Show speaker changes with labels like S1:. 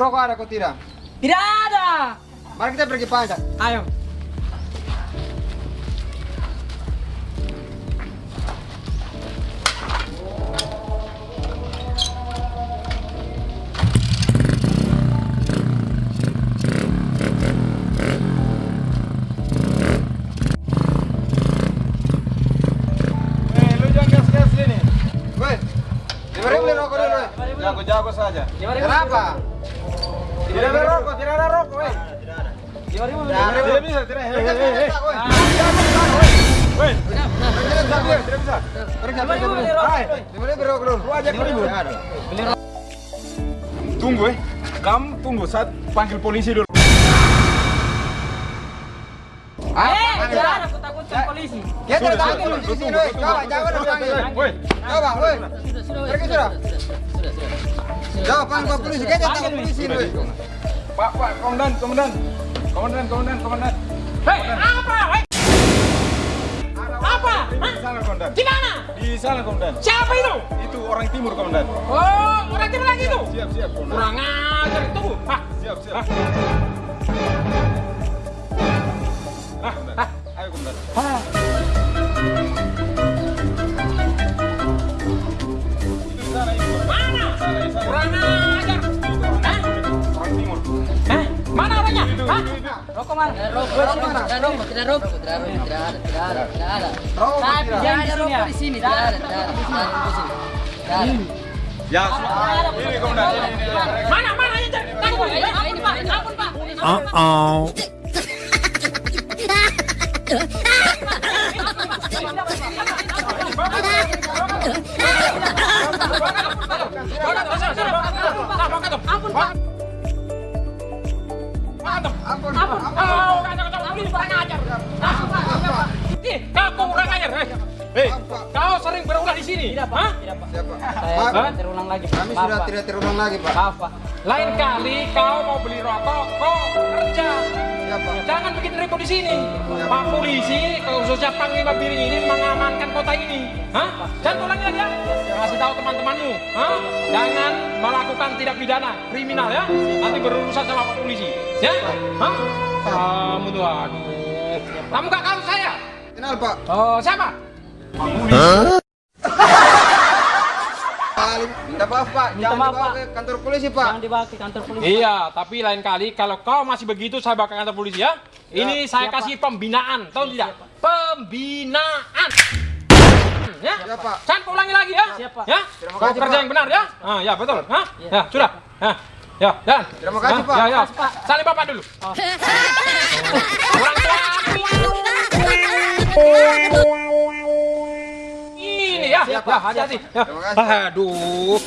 S1: rokok ada kok tidak?
S2: Tidak ada.
S1: Mari kita pergi pajak.
S2: Ayo.
S3: Eh. Jago-jago saja.
S1: Kenapa?
S3: Tidak ada rokok, tidak ada rokok, weh.
S2: Lima ribu.
S3: Tidak bisa, tidak. Hei, hei, hei, hei.
S1: Woi,
S3: Weh,
S1: tidak bisa,
S3: tidak, tidak bisa.
S1: Pergi,
S2: Lima
S1: pergi,
S2: ribu
S1: pergi.
S2: beli rokok.
S3: Hai,
S1: Lima ribu beli rokok dulu.
S3: lu ajak ribut.
S1: Ada.
S3: Tunggu, eh. Kamu tunggu saat panggil polisi dulu.
S2: Eh, jangan aku takutkan polisi.
S1: Coba, jangan Pergi
S4: sudah,
S1: sudah.
S4: sudah.
S1: Coba panggil polisi. Kita tangkap
S2: nih.
S1: polisi.
S3: Pak, Pak, komandan, komandan. Komandan, komandan, komandan.
S2: Hei, apa? Hei, Apa?
S3: Di sana, komandan.
S2: di mana?
S3: Di sana, komandan.
S2: Siapa itu?
S3: Itu orang timur, komandan.
S2: Oh, orang timur lagi itu.
S3: Siap, siap, komandan.
S2: Kurang ajar tunggu. Hah?
S3: Siap, siap. Ah, komandan. Ayo, komandan.
S2: Hah? Kurang ajar. Hah?
S3: Orang timur.
S2: Hah? Mana orangnya? Hah? Rokok mana?
S4: Rokok,
S1: Rokok?
S4: Tidak rokok, tidak rokok, tidak ada, tidak ada, tidak ada, tidak.
S1: Rokok tidak.
S4: Tidak ada
S2: di sini ya.
S4: rokok di sini, tidak ada, tidak ada, tidak ada rokok sini. Tidak ada.
S3: Ya, ini komandan.
S2: Mana? Mana Pak. Pak. Ampun,
S1: Ampun.
S2: ampun. Oh, kacau, kacau. Ini kurang ajar. Ampun, Pak. Ih, kau kurang ajar. eh. Hei, kau sering berulah di sini. Tidak, Pak. Tidak, Pak.
S1: Siapa?
S2: Saya
S1: Pak,
S2: tidak terulang lagi.
S1: kami
S2: Maaf,
S1: sudah tidak terulang lagi, Pak.
S2: Maaf, Pak. Lain kali kau mau beli rokok, kau kerja. Jangan bikin ribut di sini. Pak polisi, khususnya Panglima Biring ini mengamankan kota ini. Hah? Jangan ulangi lagi ya. Kasih tahu teman-temanmu. Hah? Jangan melakukan tidak pidana, kriminal ya. Nanti berurusan sama Pak polisi. Ya? Hah? Kamu tuh, aduh. Kamu gak tahu saya?
S1: Kenal, Pak.
S2: Oh, siapa?
S1: Paling minta maaf, Pak.
S2: Minta
S1: Jangan
S2: maaf,
S1: dibawa
S2: Pak.
S1: ke kantor polisi, Pak.
S2: Jangan dibawa ke kantor polisi. Iya, tapi lain kali kalau kau masih begitu saya bakal kantor polisi ya. Ini saya
S4: Siap,
S2: kasih pembinaan, tahu tidak? Pembinaan. Ya,
S1: Ya, Pak.
S2: Jangan kau ulangi lagi ya.
S4: Siap, Pak.
S2: Ya,
S1: Terima
S2: kau
S1: kasih,
S2: kerja
S1: Pak.
S2: yang benar ya. Ah, ya betul. Hah? Ya, sudah. Hah. Ya, dan.
S1: Terima kasih, Pak.
S2: Ya, ya.
S4: Pak.
S2: Salim Bapak dulu. Kurang ya.
S1: Pak.
S2: hati-hati. Aduh.